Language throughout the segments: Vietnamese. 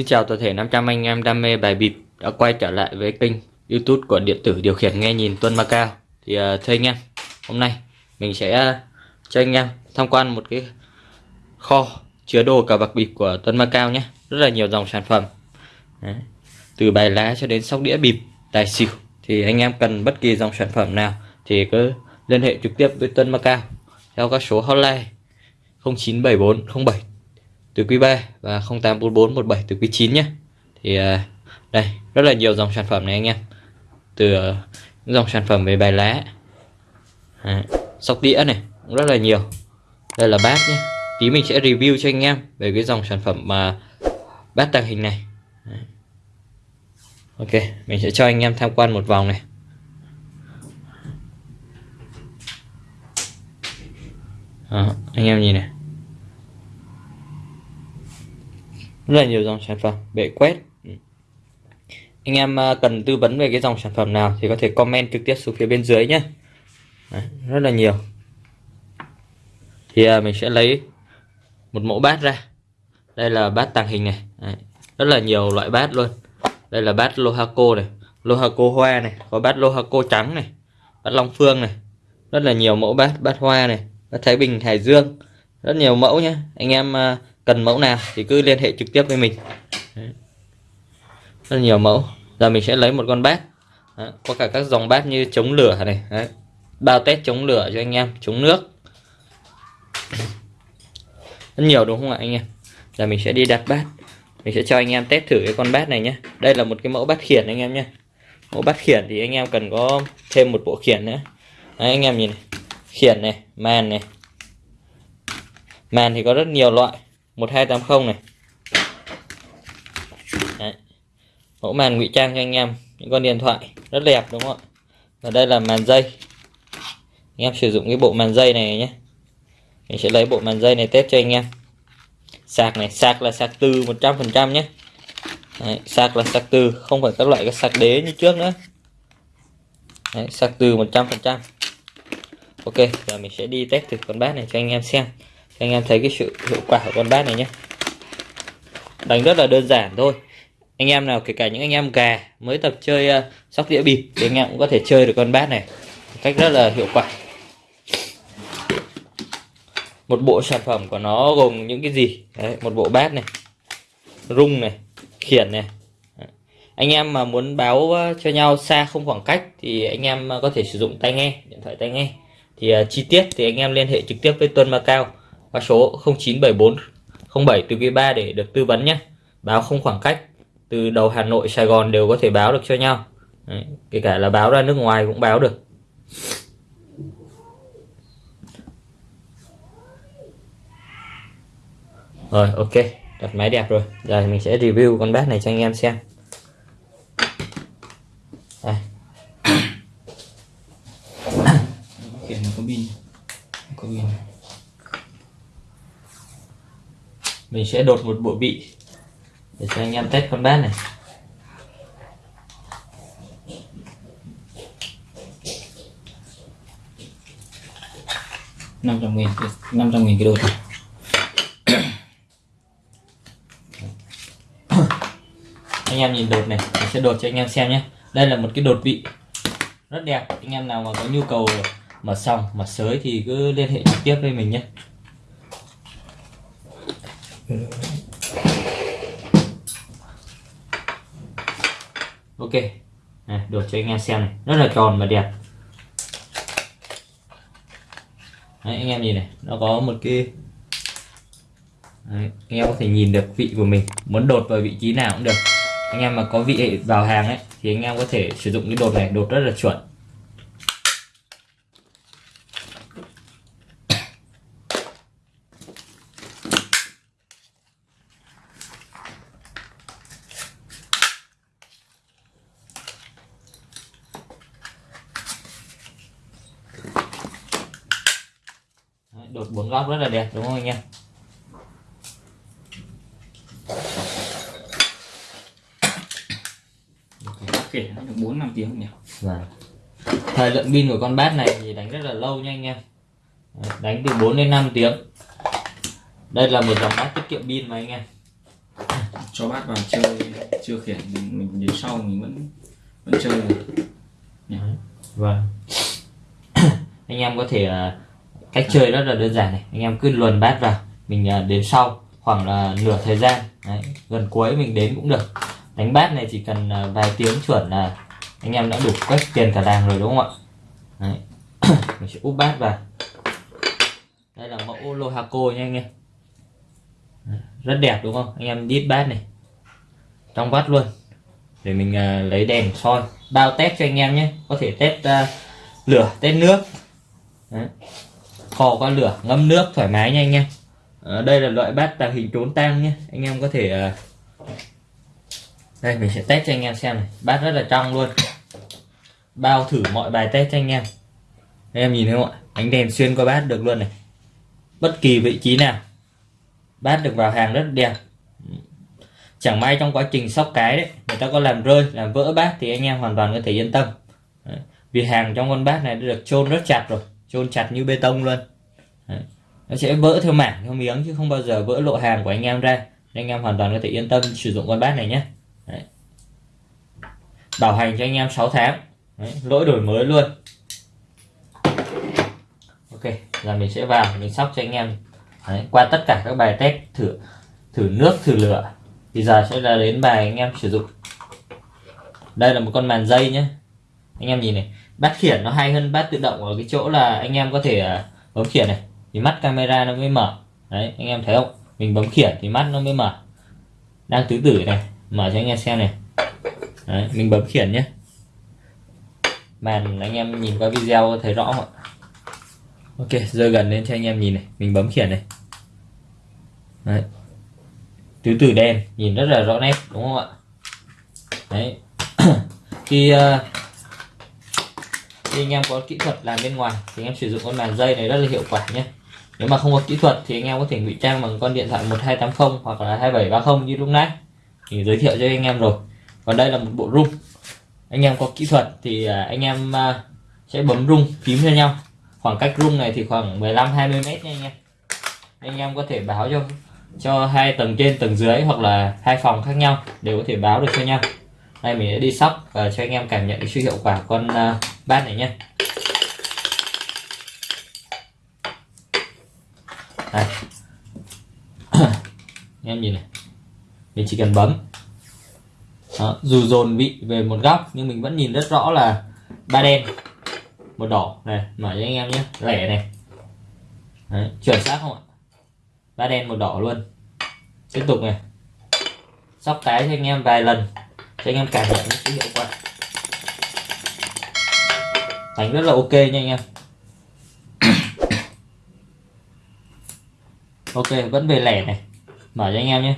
Xin chào toàn thể 500 anh em đam mê bài bịp đã quay trở lại với kênh YouTube của điện tử điều khiển nghe nhìn Tuân Macao. Thì uh, thưa anh em, hôm nay mình sẽ uh, cho anh em tham quan một cái kho chứa đồ cờ bạc bịp của Tuân Macao nhé. Rất là nhiều dòng sản phẩm. Đấy. Từ bài lá cho đến sóc đĩa bịp, tài xỉu thì anh em cần bất kỳ dòng sản phẩm nào thì cứ liên hệ trực tiếp với Tuân Macao theo các số hotline 0974 07 từ quý 3 và 084417 từ quý 9 nhé. Thì à, đây rất là nhiều dòng sản phẩm này anh em. Từ à, những dòng sản phẩm về bài lá à, sóc đĩa này cũng rất là nhiều. Đây là bát nhé. Tí mình sẽ review cho anh em về cái dòng sản phẩm mà bát tàng hình này. Ok mình sẽ cho anh em tham quan một vòng này. À, anh em nhìn này. Rất là nhiều dòng sản phẩm bệ quét. Ừ. Anh em à, cần tư vấn về cái dòng sản phẩm nào thì có thể comment trực tiếp xuống phía bên dưới nhé Đấy, rất là nhiều. Thì à, mình sẽ lấy một mẫu bát ra. Đây là bát tàng hình này. Đấy, rất là nhiều loại bát luôn. Đây là bát Lohaco này Lohaco hoa này có bát Lohaco trắng này bát Long Phương này. Rất là nhiều mẫu bát bát hoa này bát Thái Bình Hải Dương. Rất nhiều mẫu nhé anh em à, cần mẫu nào thì cứ liên hệ trực tiếp với mình. Đấy. rất nhiều mẫu. Giờ mình sẽ lấy một con bát. Đấy. có cả các dòng bát như chống lửa này Đấy. bao test chống lửa cho anh em chống nước. Rất nhiều đúng không ạ anh em? Giờ mình sẽ đi đặt bát. Mình sẽ cho anh em test thử cái con bát này nhé đây là một cái mẫu bát khiển anh em nhé mẫu bát khiển thì anh em cần có thêm một bộ khiển nữa. Đấy, anh em nhìn này. khiển này màn này. Màn thì có rất nhiều loại. 1280 này. Đấy. mẫu màn ngụy trang cho anh em những con điện thoại rất đẹp đúng không ạ? Và đây là màn dây. Anh em sử dụng cái bộ màn dây này nhé. Mình sẽ lấy bộ màn dây này test cho anh em. Sạc này sạc là sạc từ 100% nhé. Đấy, sạc là sạc từ không phải các loại cái sạc đế như trước nữa. Đấy, sạc từ 100% ok giờ mình sẽ đi test thử con bát này cho anh em xem anh em thấy cái sự hiệu quả của con bát này nhé. Đánh rất là đơn giản thôi. Anh em nào kể cả những anh em gà mới tập chơi uh, sóc đĩa bịp thì anh em cũng có thể chơi được con bát này cách rất là hiệu quả. Một bộ sản phẩm của nó gồm những cái gì? Đấy, một bộ bát này rung này khiển này. Anh em mà muốn báo ờ, cho nhau xa không khoảng cách thì anh em ờ, có thể sử dụng tai nghe điện thoại tai nghe. Thì uh, chi tiết thì anh em liên hệ trực tiếp với Tuân Macao qua số 097407 07 từ quý 3 để được tư vấn nhé. Báo không khoảng cách từ đầu Hà Nội Sài Gòn đều có thể báo được cho nhau. Đấy, kể cả là báo ra nước ngoài cũng báo được. Rồi ok đặt máy đẹp rồi. Giờ mình sẽ review con bát này cho anh em xem đây. Khiển nó có pin có pin mình sẽ đột một bộ bị để cho anh em test con bát này. năm trăm nghìn năm trăm nghìn cái đột anh em nhìn đột này, mình sẽ đột cho anh em xem nhé. Đây là một cái đột vị rất đẹp. Anh em nào mà có nhu cầu mở sòng mở sới thì cứ liên hệ trực tiếp với mình nhé ok. Này, đột cho anh em xem này. Rất là tròn và đẹp. Đấy, anh em nhìn này nó có một cái Đấy, anh em có thể nhìn được vị của mình. Muốn đột vào vị trí nào cũng được. Anh em mà có vị vào hàng ấy thì anh em có thể sử dụng cái đột này đột rất là chuẩn Đấy, đột bốn góc rất là đẹp đúng không anh em kể được bốn năm tiếng nhỉ Vâng. Thời lượng pin của con bát này thì đánh rất là lâu nha anh em. Đánh từ 4 đến 5 tiếng. Đây là một dòng bát tiết kiệm pin mà anh em. cho bát vào chơi chưa khiển mình, mình đến sau mình vẫn vẫn chơi được vâng anh em có thể à, cách chơi rất là đơn giản này. Anh em cứ luồn bát vào mình à, đến sau khoảng là nửa thời gian. Đấy, gần cuối mình đến cũng được. Đánh bát này chỉ cần à, vài tiếng chuẩn là anh em đã đủ quét tiền cả làng rồi đúng không ạ? Đấy. mình sẽ úp bát vào. Đây là mẫu lô hạc cô nha anh em. Rất đẹp đúng không? Anh em đít bát này. Trong bát luôn. Để mình uh, lấy đèn soi. Bao test cho anh em nhé. Có thể test uh, lửa test nước. Đấy kho qua lửa ngâm nước thoải mái nha anh em. À, đây là loại bát tạo hình trốn tang nhé. Anh em có thể à, đây mình sẽ test cho anh em xem này. Bát rất là trong luôn. Bao thử mọi bài test cho anh em. Anh em nhìn thấy không ạ? Ánh đèn xuyên qua bát được luôn này. Bất kỳ vị trí nào bát được vào hàng rất đẹp. Chẳng may trong quá trình sóc cái đấy người ta có làm rơi làm vỡ bát thì anh em hoàn toàn có thể yên tâm. Đấy. vì hàng trong con bát này đã được chôn rất chặt rồi chôn chặt như bê tông luôn đấy. nó sẽ vỡ theo mảng, theo miếng, chứ không bao giờ vỡ lộ hàng của anh em ra nên anh em hoàn toàn có thể yên tâm sử dụng con bát này nhé đấy. bảo hành cho anh em 6 tháng đấy. lỗi đổi mới luôn ok, giờ mình sẽ vào, mình sóc cho anh em đấy. qua tất cả các bài test, thử thử nước, thử lửa thì giờ sẽ là đến bài anh em sử dụng đây là một con màn dây nhé anh em nhìn này, bát khiển nó hay hơn bát tự động ở cái chỗ là anh em có thể à, bấm khiển này thì mắt camera nó mới mở. Đấy anh em thấy không? Mình bấm khiển thì mắt nó mới mở. Đang tứ tử này mở cho anh em xem này. Đấy, mình bấm khiển nhé. Màn anh em nhìn qua video thấy rõ không ạ? Ok rơi gần lên cho anh em nhìn này. Mình bấm khiển này. Đấy. Tứ tử đen nhìn rất là rõ nét đúng không ạ? Đấy. Khi, uh, khi anh em có kỹ thuật làm bên ngoài thì anh em sử dụng con màn dây này rất là hiệu quả nhé nếu mà không có kỹ thuật thì anh em có thể ngụy trang bằng con điện thoại 1280 hoặc là 2730 như lúc nãy. Thì giới thiệu cho anh em rồi. Còn đây là một bộ rung anh em có kỹ thuật thì à, anh em à, sẽ bấm rung phím cho nhau. Khoảng cách rung này thì khoảng 15 20 mét nha anh em. Anh em có thể báo cho cho hai tầng trên tầng dưới hoặc là hai phòng khác nhau đều có thể báo được cho nhau. Đây mình sẽ đi sóc và cho anh em cảm nhận sự hiệu quả con uh, bát này nhé đây. Em nhìn này. Mình chỉ cần bấm. Đó, dù dồn vị về một góc nhưng mình vẫn nhìn rất rõ là ba đen một đỏ. Này mở cho anh em nhé. Lẻ này. Đấy, chuẩn xác không ạ? Ba đen một đỏ luôn. Tiếp tục này. Sóc cái cho anh em vài lần cho anh em cảm nhận cái hiệu quả. Đánh rất là ok nha anh em. Ok vẫn về lẻ này. Mở cho anh em nhé.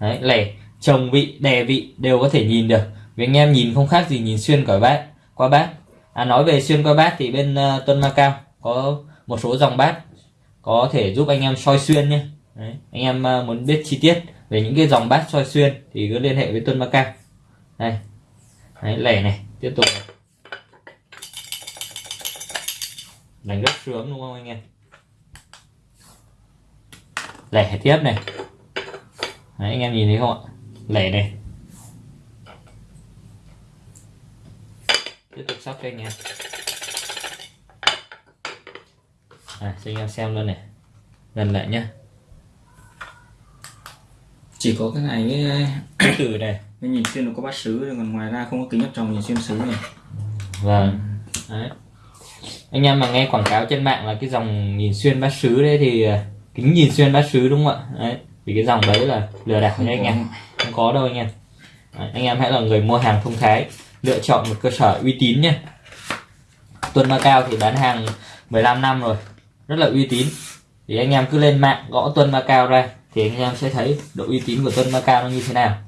Đấy lẻ. Chồng vị đè vị đều có thể nhìn được. Vì anh em nhìn không khác gì nhìn xuyên cỏi bát qua bát. À nói về xuyên qua bát thì bên ờ, uh, Tuân Macao có một số dòng bát có thể giúp anh em soi xuyên nhé. Đấy. anh em uh, muốn biết chi tiết về những cái dòng bát soi xuyên thì cứ liên hệ với Tuân Macao đây. Đấy, lẻ này. Tiếp tục. Đánh rất sướng đúng không anh em? Lẻ tiếp này. Đấy, anh em nhìn thấy không ạ? Lẻ này. Tiếp tục sóc cho anh em. À cho anh em xem luôn này. Gần lại nhá. Chỉ có cái này với Từ từ này. với nhìn xuyên nó có bát sứ còn ngoài ra không có kính áp tròng nhìn xuyên sứ này. Vâng. Đấy. Anh em mà nghe quảng cáo trên mạng là cái dòng nhìn xuyên bát sứ đấy thì kính nhìn xuyên bát sứ đúng không ạ? Đấy vì cái dòng đấy là lừa đảo nha anh em. Không có đâu anh em. Đấy, anh em hãy là người mua hàng thông thái lựa chọn một cơ sở uy tín nhé. Tuân Macao thì bán hàng 15 năm rồi rất là uy tín. Thì anh em cứ lên mạng gõ Tuân Macao ra thì anh em sẽ thấy độ uy tín của Tuân Macao nó như thế nào.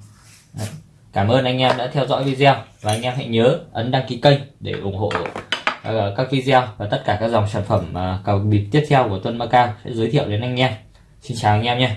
Đấy. Cảm ơn anh em đã theo dõi video và anh em hãy nhớ ấn đăng ký kênh để ủng hộ Ờ, các video và tất cả các dòng sản phẩm uh, cầu bịp tiếp theo của Tuân Macau sẽ giới thiệu đến anh em. Xin chào anh em nhé.